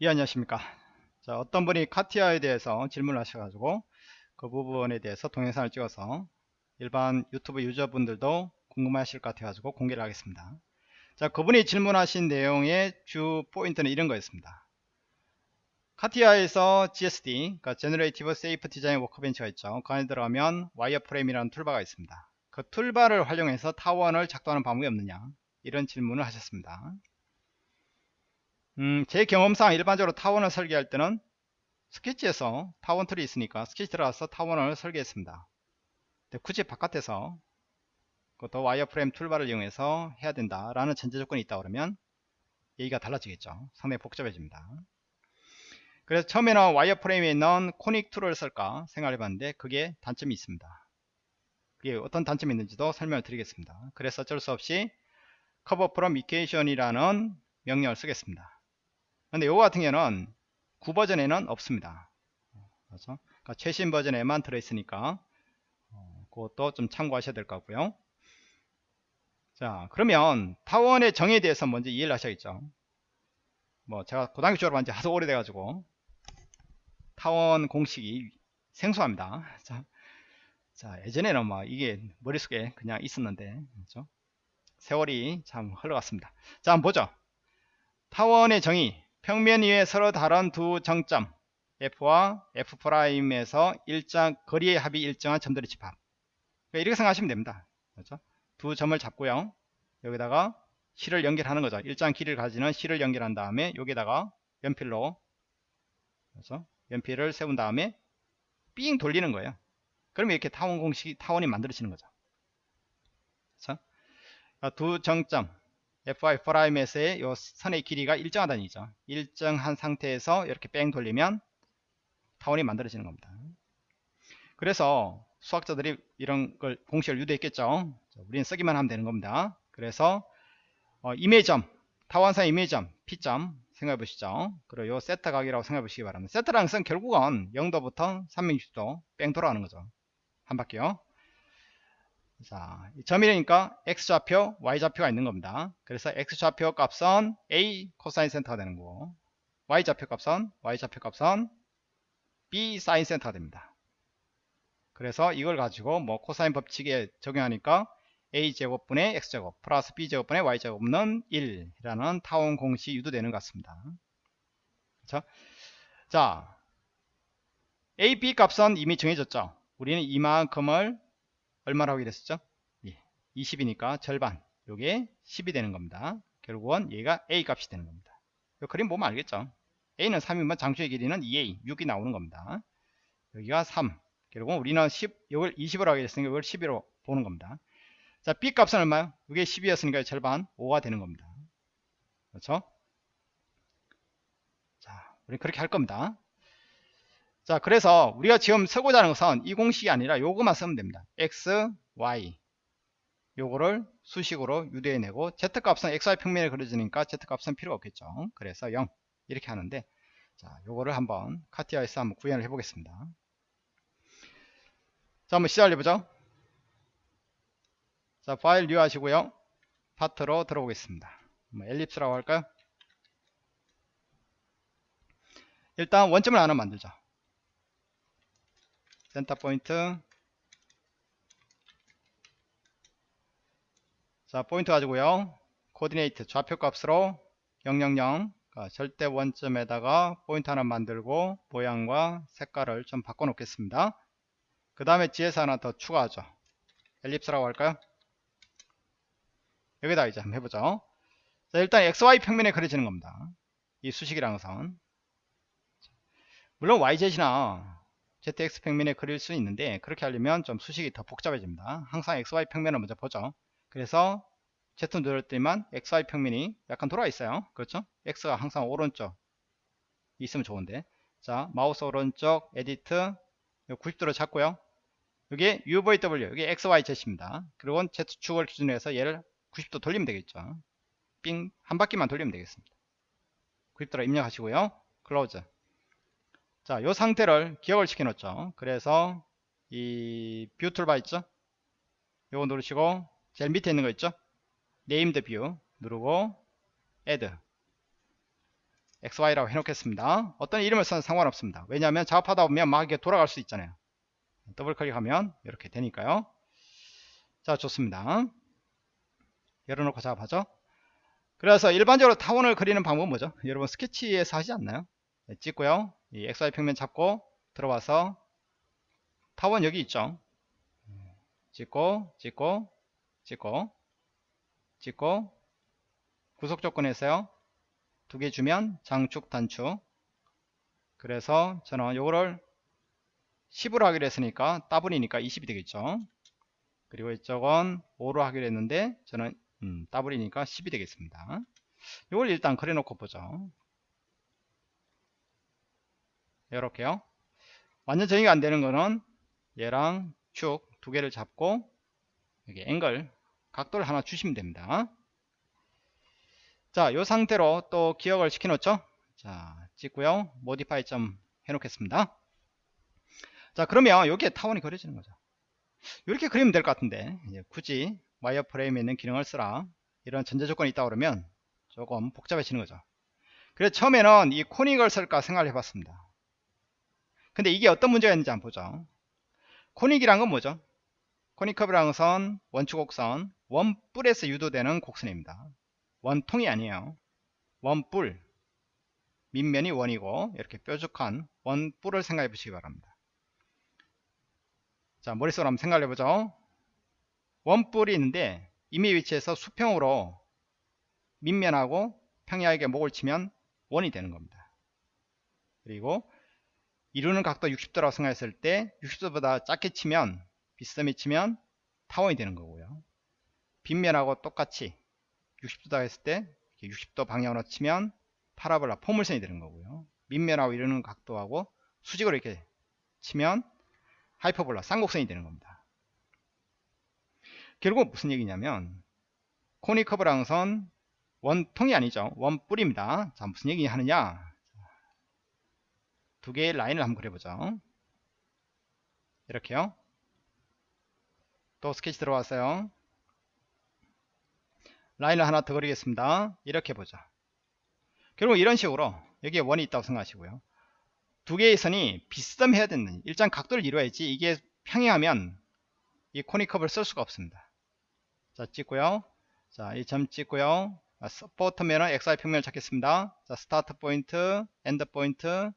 예 안녕하십니까. 자 어떤 분이 카티아에 대해서 질문을 하셔가지고 그 부분에 대해서 동영상을 찍어서 일반 유튜브 유저분들도 궁금하실 것 같아가지고 공개를 하겠습니다. 자 그분이 질문하신 내용의 주 포인트는 이런 거였습니다. 카티아에서 GSD 그러니까 Generative Shape Design workbench가 있죠. 그 안에 들어가면 wireframe이라는 toolbar가 있습니다. 그 toolbar를 활용해서 타원을 작동하는 방법이 없느냐? 이런 질문을 하셨습니다 음, 제 경험상 일반적으로 타원을 설계할 때는 스케치에서 타원 tool이 있으니까 스케치 들어가서 타원을 설계했습니다. 굳이 바깥에서 그것도 wireframe toolbar를 이용해서 해야 된다라는 전제 조건이 있다 그러면 얘기가 달라지겠죠. 상당히 복잡해집니다. 그래서 처음에는 wireframe에 있는 conic tool을 쓸까 생각해 봤는데 그게 단점이 있습니다. 그게 어떤 단점이 있는지도 설명을 드리겠습니다. 그래서 어쩔 수 없이 cover from equation이라는 명령을 쓰겠습니다. 근데 요거 같은 경우는 9버전에는 없습니다. 그렇죠? 그러니까 최신 버전에만 들어있으니까 어, 그것도 좀 참고하셔야 될 것 같고요. 자 그러면 타원의 정의에 대해서 먼저 이해를 하셔야겠죠. 뭐 제가 고등학교 졸업한 지 아주 오래돼 가지고 타원 공식이 생소합니다. 자, 자 예전에는 뭐 이게 머릿속에 그냥 있었는데 그렇죠? 세월이 참 흘러갔습니다. 자 한번 보죠. 타원의 정의 평면 위에 서로 다른 두 정점 F와 F'에서 일정 거리의 합이 일정한 점들의 집합. 그러니까 이렇게 생각하시면 됩니다. 그렇죠? 두 점을 잡고요. 여기다가 실을 연결하는 거죠. 일정 길이를 가지는 실을 연결한 다음에 여기다가 연필로 그렇죠? 연필을 세운 다음에 삥 돌리는 거예요. 그러면 이렇게 타원 공식이 타원이 만들어지는 거죠. 그렇죠? 두 정점 F F prime에서의 요 선의 길이가 일정하다는 얘기죠. 일정한 상태에서 이렇게 뺑 돌리면 타원이 만들어지는 겁니다. 그래서 수학자들이 이런 걸 공식을 유도했겠죠. 우리는 쓰기만 하면 되는 겁니다. 그래서 어, 임의의 점, 타원상 임의의 점, P점 생각해 보시죠. 그리고 요 세타 각이라고 생각해 보시기 바랍니다. 세타라는 것은 결국은 0도부터 360도 뺑 돌아가는 거죠. 한 바퀴요. 자, 점이니까 x좌표, y좌표가 있는 겁니다. 그래서 x좌표 값은 a 코사인 세타가 되는 거고 y좌표 값은 y좌표 값은 b 사인 세타가 됩니다. 그래서 이걸 가지고 뭐 코사인 법칙에 적용하니까 a제곱분의 x제곱 플러스 b제곱분의 y제곱은 1이라는 타원 공식이 유도되는 것 같습니다. 그렇죠? 자, a, b 값은 이미 정해졌죠. 우리는 이만큼을 얼마라고 그랬었죠? 예, 20이니까 절반. 요게 10이 되는 겁니다. 결국은 얘가 a 값이 되는 겁니다. 요 그림 보면 알겠죠? A는 3이면 장수의 길이는 2a 6이 나오는 겁니다. 여기가 3 결국은 우리는 10 이걸 20으로 하게 됐으니까 이걸 11로 보는 겁니다. 자 b 값은 얼마요? 이게 10이었으니까 절반 5가 되는 겁니다. 그렇죠? 자 우리 그렇게 할 겁니다 자 그래서 우리가 지금 쓰고자 하는 것은 이 공식이 아니라 요거만 쓰면 됩니다. X, y. 요거를 수식으로 유도해내고 z값은 xy 평면에 그려지니까 z값은 필요가 없겠죠. 그래서 0 이렇게 하는데 자 요거를 한번 카티아에서 한번 구현을 해 보겠습니다. 자 한번 시작을 해보죠. 자 file new 하시고요. 파트로 들어오겠습니다. 뭐 ellipse라고 할까요? 일단 원점을 하나 만들자 center point. 자 포인트 가지고요. 코디네이트 좌표 값으로 000 그러니까 절대 원점에다가 포인트 하나 만들고 모양과 색깔을 좀 바꿔 놓겠습니다. 그 다음에 GS 하나 더 추가하죠. 엘립스라고 할까요? 여기다 이제 한번 해보죠. 자 일단 XY 평면에 그려지는 겁니다. 이 수식이라는 것은 물론 YZ이나 ZX 평면에 그릴 수 있는데 그렇게 하려면 좀 수식이 더 복잡해집니다. 항상 XY 평면을 먼저 보죠. 그래서 Z 누를 때만 XY 평면이 약간 돌아 있어요. 그렇죠? X가 항상 오른쪽 있으면 좋은데 자 마우스 오른쪽 edit 90도로 잡고요. 여기 UVW 여기 XYZ입니다. 그리고 Z축을 기준으로 해서 얘를 90도 돌리면 되겠죠. 삥 한 바퀴만 돌리면 되겠습니다. 90도로 입력하시고요. close 자, 요 상태를 기억을 시켜 놓죠. 그래서 이 view toolbar 있죠? 요거 누르시고 제일 밑에 있는 거 있죠? named view 누르고 add XY라고 해놓겠습니다. 어떤 이름을 써도 상관없습니다. 왜냐하면 작업하다 보면 막 이게 돌아갈 수 있잖아요. 더블 클릭하면 이렇게 되니까요. 자, 좋습니다. 열어놓고 작업하죠. 그래서 일반적으로 타원을 그리는 방법은 뭐죠? 여러분 스케치에서 하지 않나요? 네, 찍고요. 이 XY 평면 잡고 들어와서 타원 여기 있죠. 찍고 찍고 찍고 찍고 구속 조건에서요. 두 개 주면 장축 단축 그래서 저는 요거를 10으로 하기로 했으니까 더블이니까 20이 되겠죠. 그리고 이쪽은 5로 하기로 했는데 저는 음, 더블이니까 10이 되겠습니다. 이걸 일단 그려놓고 보죠. 이렇게요. 완전 정의가 안 되는 거는 얘랑 축 두 개를 잡고 여기 앵글 각도를 하나 주시면 됩니다. 자, 이 상태로 또 기억을 시켜 놓죠. 자, 찍고요. 모디파이 점 해놓겠습니다. 자, 그러면 여기에 타원이 그려지는 거죠. 이렇게 그리면 될 것 같은데 굳이 와이어 프레임에 있는 기능을 쓰라 이런 전제 조건이 있다 그러면 조금 복잡해지는 거죠 그래서 처음에는 이 코닉을 쓸까 생각을 해봤습니다 근데 이게 어떤 문제가 있는지 한번 보죠. 코닉이란 건 뭐죠? 코닉커브라는 것은 원축곡선 원뿔에서 유도되는 곡선입니다. 원통이 아니에요. 원뿔. 밑면이 원이고 이렇게 뾰족한 원뿔을 생각해 보시기 바랍니다. 자 머릿속으로 한번 생각해 보죠. 원뿔이 있는데 임의 위치에서 수평으로 밑면하고 평야에게 목을 치면 원이 되는 겁니다. 그리고 이루는 각도 60도라고 생각했을 때 60도보다 작게 치면 비스듬히 치면 타원이 되는 거고요. 빗면하고 똑같이 60도다 했을 때 60도 방향으로 치면 파라볼라 포물선이 되는 거고요. 밑면하고 이루는 각도하고 수직으로 이렇게 치면 하이퍼볼라 쌍곡선이 되는 겁니다. 결국 무슨 얘기냐면 코니커브랑선 원통이 아니죠 원뿔입니다 자 무슨 얘기 하느냐 두 개의 라인을 한번 그려보죠. 이렇게요. 또 스케치 들어왔어요. 라인을 하나 더 그리겠습니다. 이렇게 보죠. 결국 이런 식으로 여기에 원이 있다고 생각하시고요. 두 개의 선이 비스듬해야 되는 일정 각도를 이루어야지 이게 평행하면 이 conic curve를 쓸 수가 없습니다. 자 찍고요. 자 이 점 찍고요. support면은 XY 평면을 찾겠습니다. 자 start point end point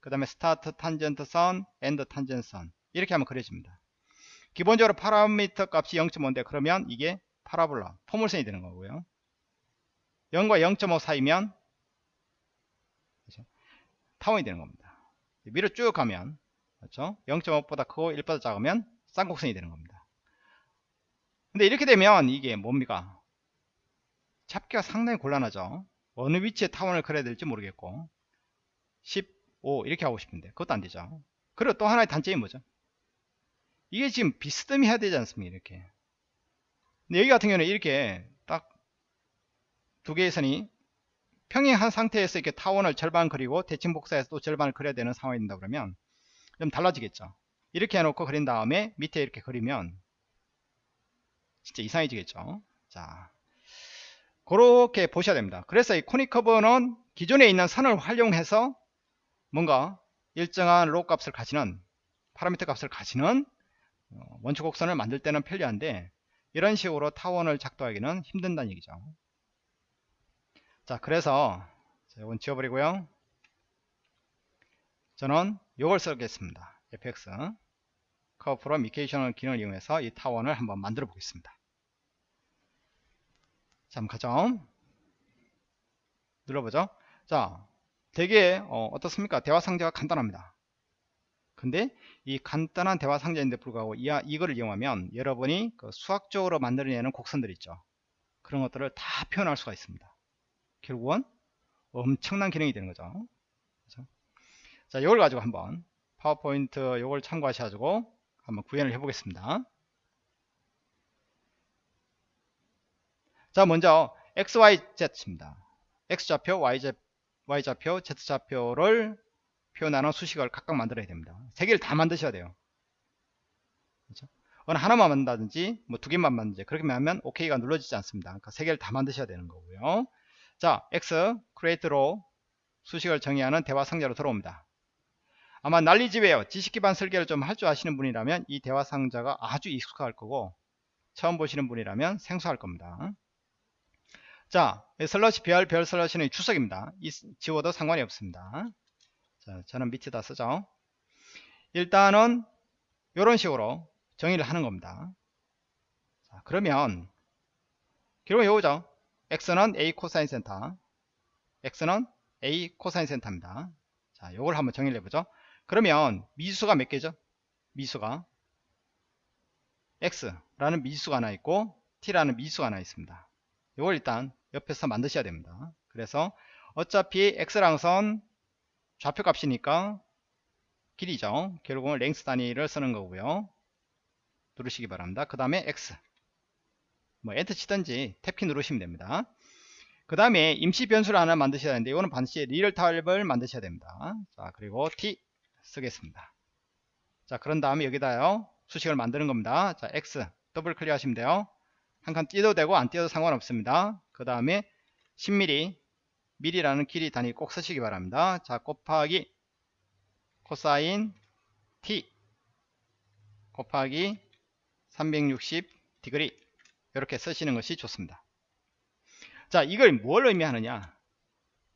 그 다음에 start tangent 선 end tangent 선 이렇게 하면 그려집니다 기본적으로 파라미터 값이 0.5인데 그러면 이게 parabola 포물선이 되는 거고요 0과 0.5 사이면 그렇죠? 타원이 되는 겁니다 위로 쭉 가면 그렇죠? 0.5보다 크고 1보다 작으면 쌍곡선이 되는 겁니다 근데 이렇게 되면 이게 뭡니까? 잡기가 상당히 곤란하죠. 어느 위치에 타원을 그려야 될지 모르겠고 15 이렇게 하고 싶은데 그것도 안 되죠. 그리고 또 하나의 단점이 뭐죠? 이게 지금 비스듬히 해야 되지 않습니까? 이렇게. 근데 여기 같은 경우는 이렇게 딱 두 개의 선이 평행한 상태에서 이렇게 타원을 절반 그리고 대칭 복사해서 또 절반을 그려야 되는 상황이 된다 그러면 좀 달라지겠죠. 이렇게 해놓고 그린 다음에 밑에 이렇게 그리면 진짜 이상해지겠죠. 자, 그렇게 보셔야 됩니다. 그래서 이 코닉 커브는 기존에 있는 선을 활용해서 뭔가 일정한 로 값을 가지는 파라미터 값을 가지는 어, 원추 곡선을 만들 때는 편리한데 이런 식으로 타원을 작도하기는 힘든다는 얘기죠. 자, 그래서 이건 지워버리고요. 저는 이걸 쓰겠습니다. fx curve from equation 기능을 이용해서 이 타원을 한번 만들어 보겠습니다. 자, 가죠. 눌러보죠. 자, 되게 어, 떻습니까 대화 상자가 간단합니다. 근데 이 간단한 대화 상자인데 불구하고 이, 이거를 이용하면 여러분이 그 수학적으로 만들어내는 곡선들 있죠. 그런 것들을 다 표현할 수가 있습니다. 결국은 엄청난 기능이 되는 거죠. 그렇죠? 자, 이걸 가지고 한번 파워포인트 이걸 참고하셔가지고 한번 구현을 해보겠습니다. 자, 먼저 XYZ입니다. X좌표, Y좌, Y좌표, Z좌표를 표현하는 수식을 각각 만들어야 됩니다. 세 개를 다 만드셔야 돼요. 그렇죠? 어느 하나만 만든다든지 뭐 두 개만 만든지 그렇게 하면 OK가 눌러지지 않습니다. 그러니까 세 개를 다 만드셔야 되는 거고요. 자, X, create row 수식을 정의하는 대화 상자로 들어옵니다. 아마 난리집에요. 지식 기반 설계를 좀 할 줄 아시는 분이라면 이 대화 상자가 아주 익숙할 거고 처음 보시는 분이라면 생소할 겁니다. 자, slash 별, 별 slash는 주석입니다. 이 지워도 상관이 없습니다. 자, 저는 밑에다 쓰죠. 일단은 이런 식으로 정의를 하는 겁니다. 자, 그러면 결국 요거죠. x는 a 코사인 세타, x는 a 코사인 세타입니다. 자, 요걸 한번 정의를 해보죠. 그러면 미지수가 몇 개죠? 미지수가 x라는 미지수가 하나 있고 t라는 미수가 하나 있습니다. 이걸 일단 옆에서 만드셔야 됩니다. 그래서 어차피 x란 건 좌표값이니까 길이죠. 결국은 length 단위를 쓰는 거고요. 누르시기 바랍니다. 그 다음에 x 뭐 엔터 치든지 탭키 누르시면 됩니다. 그 다음에 임시 변수를 하나 만드셔야 되는데 이거는 반드시 real 타입을 만드셔야 됩니다. 자 그리고 t 쓰겠습니다. 자 그런 다음에 여기다 요 수식을 만드는 겁니다. 자 x 더블 클릭 하시면 돼요. 한 칸 띄어도 되고 안 띄어도 상관없습니다. 그 다음에 10mm 미리라는 길이 단위 꼭 쓰시기 바랍니다. 자 곱하기 코사인 t 곱하기 360 degree 이렇게 쓰시는 것이 좋습니다. 자 이걸 뭘 의미하느냐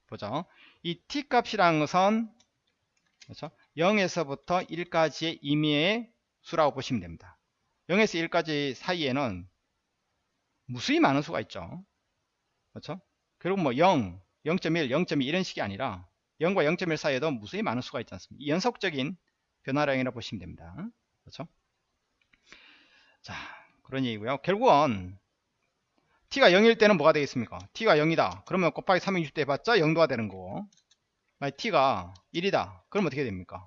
보죠. 이 t 값이라는 것은 그렇죠? 0에서부터 1까지의 임의의 수라고 보시면 됩니다. 0에서 1까지 사이에는 무수히 많은 수가 있죠. 그렇죠? 그리고 뭐 0, 0.1, 0.2 이런 식이 아니라 0과 0.1 사이에도 무수히 많은 수가 있지 않습니까? 연속적인 변화량이라고 보시면 됩니다. 그렇죠? 자, 그런 얘기고요. 결국은 t가 0일 때는 뭐가 되겠습니까? t가 0이다. 그러면 곱하기 360도 해봤자 0도가 되는 거고 만약 t가 1이다. 그럼 어떻게 됩니까?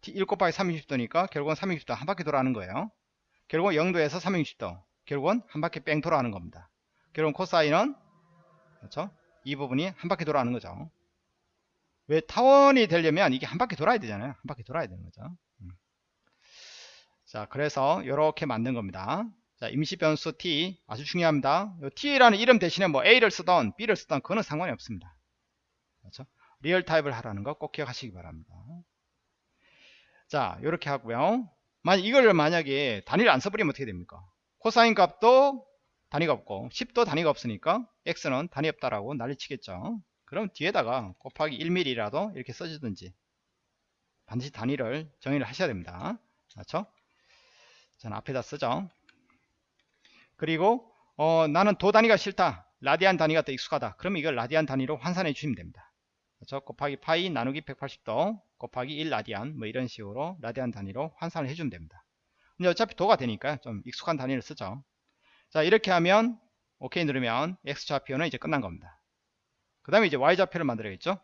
t 1 곱하기 360도니까 결국은 360도 한 바퀴 돌아가는 거예요. 결국은 0도에서 360도 결국은 한 바퀴 뺑 돌아가는 겁니다. 결국은 코사인은 그렇죠? 이 부분이 한 바퀴 돌아가는 거죠. 왜 타원이 되려면 이게 한 바퀴 돌아야 되잖아요. 한 바퀴 돌아야 되는 거죠. 음. 자, 그래서 이렇게 만든 겁니다. 자, 임시 변수 t 아주 중요합니다. t라는 이름 대신에 뭐 a를 쓰던 b를 쓰던 그거는 상관이 없습니다. 그렇죠? real 타입을 하라는 거 꼭 기억하시기 바랍니다. 자, 이렇게 하고요. 만약 이걸 만약에 단위를 안 써버리면 어떻게 됩니까? 코사인 값도 단위가 없고 10도 단위가 없으니까 x는 단위 없다라고 난리치겠죠. 그럼 뒤에다가 곱하기 1mm라도 이렇게 써주든지 반드시 단위를 정의를 하셔야 됩니다. 그렇죠? 저는 앞에다 쓰죠. 그리고 어, 나는 도 단위가 싫다. 라디안 단위가 더 익숙하다. 그러면 이걸 라디안 단위로 환산해 주시면 됩니다. 그렇죠? 곱하기 파이 나누기 180도 곱하기 1 라디안 뭐 이런 식으로 라디안 단위로 환산을 해주면 됩니다. 근데 어차피 도가 되니까 좀 익숙한 단위를 쓰죠. 자 이렇게 하면 오케이 누르면 x좌표는 이제 끝난 겁니다. 그 다음에 이제 y좌표를 만들어야겠죠.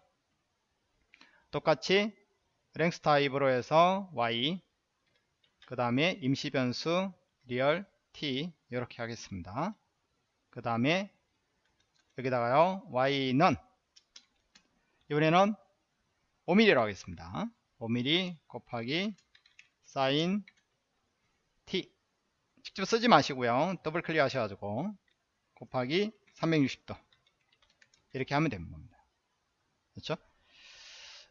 똑같이 length 타입으로 해서 y 그 다음에 임시 변수 real t 이렇게 하겠습니다. 그 다음에 여기다가요 y는 이번에는 5mm라고 하겠습니다. 5mm 곱하기 사인 t 직접 쓰지 마시고요. 더블 클릭 하셔가지고 곱하기 360도 이렇게 하면 됩니다. 그렇죠?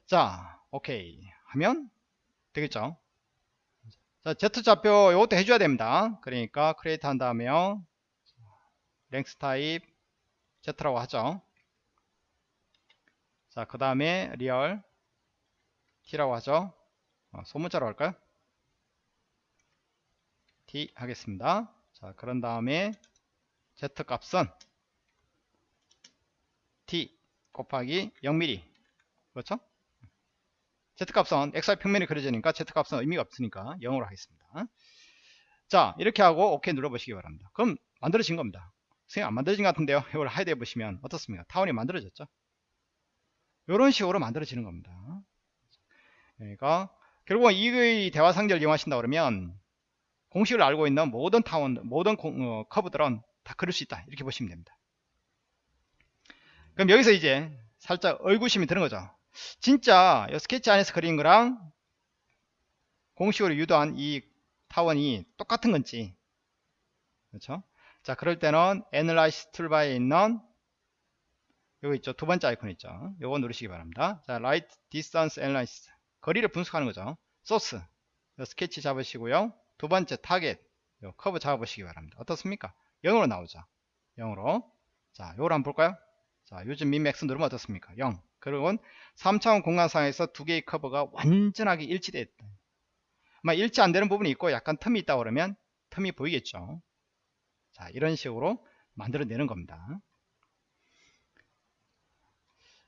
자, 오케이 하면 되겠죠? 자, Z좌표 이것도 해줘야 됩니다. 그러니까 create 한 다음에요. length 타입 Z라고 하죠. 자, 그 다음에 real T라고 하죠. 어, 소문자로 할까요? T 하겠습니다. 자, 그런 다음에 Z 값은 T 곱하기 0mm 그렇죠? Z값은 XY 평면이 그려지니까 Z값은 의미가 없으니까 0으로 하겠습니다. 자 이렇게 하고 OK 눌러보시기 바랍니다. 그럼 만들어진 겁니다. 선생님 안 만들어진 것 같은데요. 이걸 하이드 해보시면 어떻습니까? 타원이 만들어졌죠? 이런 식으로 만들어지는 겁니다. 그러니까 결국은 이 대화 상자를 이용하신다 그러면 공식을 알고 있는 모든 타원, 모든 공, 어, 커브들은 다 그릴 수 있다. 이렇게 보시면 됩니다. 그럼 여기서 이제 살짝 의구심이 드는 거죠. 진짜 스케치 안에서 그린 거랑 공식으로 유도한 이 타원이 똑같은 건지 그렇죠? 자 그럴 때는 Analyze 툴바에 있는 요거 있죠 두 번째 아이콘 있죠 요거 누르시기 바랍니다 자 light distance analysis 거리를 분석하는 거죠 소스 스케치 잡으시고요 두 번째 타겟 요 커브 잡아보시기 바랍니다. 어떻습니까? 0으로 나오죠 0으로. 자 요걸 한번 볼까요? 자 요 좀 min max 누르면 어떻습니까? 0 그리고 3차원 공간상에서 두 개의 커브가 완전하게 일치되어 있다. 아마 일치 안 되는 부분이 있고 약간 틈이 있다 그러면 틈이 보이겠죠? 자 이런 식으로 만들어내는 겁니다.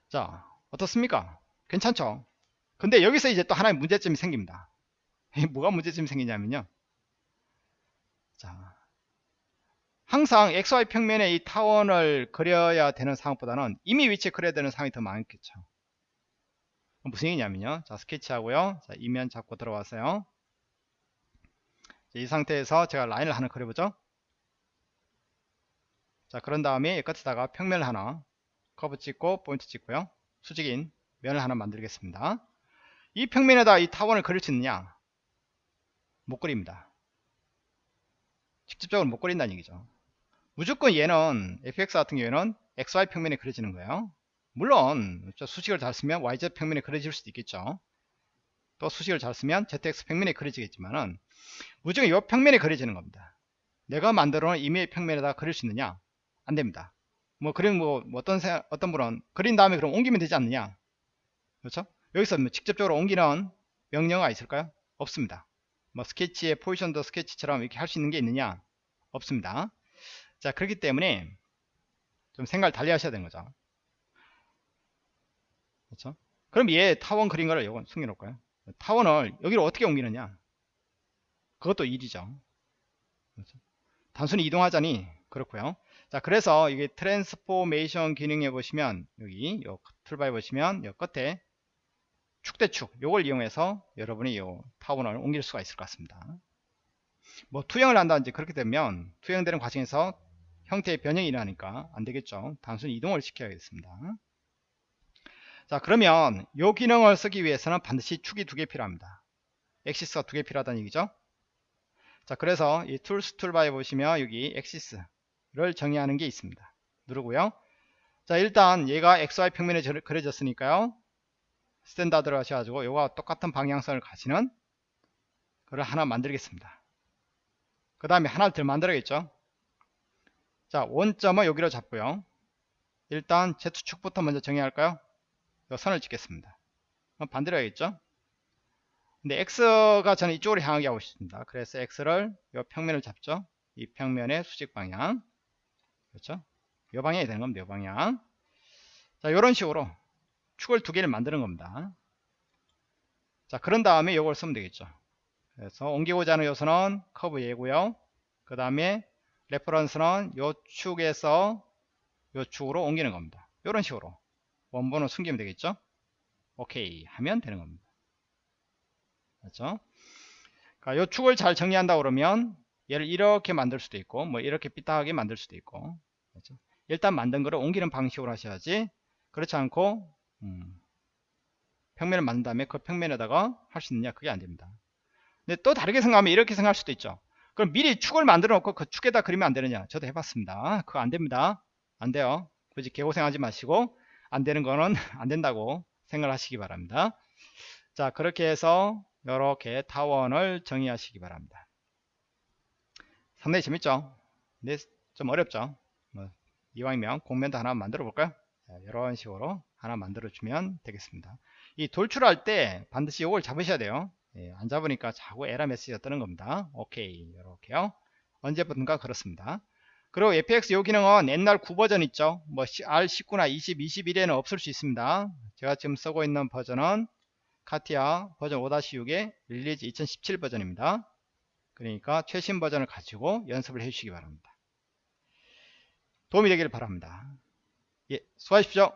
자 어떻습니까? 괜찮죠? 근데 여기서 이제 또 하나의 문제점이 생깁니다. 뭐가 문제점이 생기냐면요 자 항상 XY 평면에 이 타원을 그려야 되는 상황보다는 이미 위치에 그려야 되는 상황이 더 많겠죠. 무슨 얘기냐면요. 자 스케치하고요. 자 이면 잡고 들어와서요. 이 상태에서 제가 라인을 하나 그려보죠. 자 그런 다음에 끝에다가 평면을 하나 커브 찍고 포인트 찍고요. 수직인 면을 하나 만들겠습니다. 이 평면에다 이 타원을 그릴 수 있느냐? 못 그립니다 직접적으로 못 그린다는 얘기죠. 무조건 얘는 fx 같은 경우에는 xy 평면에 그려지는 거예요. 물론 수식을 잘 쓰면 yz 평면에 그려질 수도 있겠죠. 또 수식을 잘 쓰면 zx 평면에 그려지겠지만은 무조건 이 평면에 그려지는 겁니다. 내가 만들어 놓은 이메일 평면에다 그릴 수 있느냐? 안됩니다. 뭐 그림 뭐, 뭐 어떤 세, 어떤 분은 그린 다음에 그럼 옮기면 되지 않느냐? 그렇죠? 여기서 뭐 직접적으로 옮기는 명령어가 있을까요? 없습니다 뭐 스케치의 포지션 더 스케치처럼 이렇게 할 수 있는 게 있느냐? 없습니다. 자 그렇기 때문에 좀 생각을 달리 하셔야 되는 거죠. 그렇죠? 그럼 얘 타원 그린 거를 이건 숨겨놓을까요? 타원을 여기로 어떻게 옮기느냐? 그것도 일이죠. 그렇죠? 단순히 이동하자니 그렇고요. 자 그래서 이게 transformation 기능에 보시면 여기 요 툴바에 보시면 요 끝에 축대축 요걸 이용해서 여러분이 요 타원을 옮길 수가 있을 것 같습니다. 뭐 투영을 한다든지 그렇게 되면 투영되는 과정에서 형태의 변형이 일어나니까 안되겠죠. 단순히 이동을 시켜야겠습니다. 자 그러면 요 기능을 쓰기 위해서는 반드시 축이 두 개 필요합니다. axis가 두 개 필요하다는 얘기죠? 자 그래서 이 tools 툴바에 보시면 여기 axis를 정의하는 게 있습니다. 누르고요. 자 일단 얘가 XY 평면에 그려졌으니까요 standard로 하셔가지고 요와 똑같은 방향성을 가지는 그걸 하나 만들겠습니다. 그 다음에 하나를 더 만들어야겠죠? 자 원점은 여기로 잡고요. 일단 Z축부터 먼저 정의할까요? 요 선을 찍겠습니다. 반대로 해야겠죠? 근데 X가 저는 이쪽으로 향하게 하고 싶습니다. 그래서 X를 요 평면을 잡죠? 이 평면의 수직 방향. 그렇죠? 요 방향이 되는 겁니다 요 방향. 자 이런 식으로 축을 두 개를 만드는 겁니다. 자 그런 다음에 이걸 쓰면 되겠죠. 그래서 옮기고자 하는 요소는 커브 얘고요. 그 다음에 reference는 요 축에서 요 축으로 옮기는 겁니다. 이런 식으로 원본을 숨기면 되겠죠? 오케이 하면 되는 겁니다. 그렇죠? 그러니까 요 축을 잘 정리한다 그러면 얘를 이렇게 만들 수도 있고 뭐 이렇게 삐딱하게 만들 수도 있고 그렇죠? 일단 만든 거를 옮기는 방식으로 하셔야지 그렇지 않고 음, 평면을 만든 다음에 그 평면에다가 할 수 있느냐? 그게 안됩니다. 근데 또 다르게 생각하면 이렇게 생각할 수도 있죠. 그럼 미리 축을 만들어 놓고 그 축에다 그리면 안 되느냐? 저도 해봤습니다. 그거 안됩니다. 안돼요. 굳이 개고생하지 마시고 안되는 거는 안된다고 생각을 하시기 바랍니다. 자 그렇게 해서 이렇게 타원을 정의하시기 바랍니다. 상당히 재밌죠? 근데 좀 어렵죠? 뭐 이왕이면 공면도 하나 만들어 볼까요? 자, 이런 식으로 하나 만들어 주면 되겠습니다. 이 돌출할 때 반드시 이걸 잡으셔야 돼요. 예, 안 잡으니까 자꾸 에러 메시지가 뜨는 겁니다. 오케이 이렇게요. 언제부턴가 그렇습니다. 그리고 FX 요 기능은 옛날 9버전 있죠? 뭐 R19나 20, 21에는 없을 수 있습니다. 제가 지금 쓰고 있는 버전은 CATIA 버전 5-6의 release 2017 버전입니다. 그러니까 최신 버전을 가지고 연습을 해 주시기 바랍니다. 도움이 되기를 바랍니다 예, 수고하십시오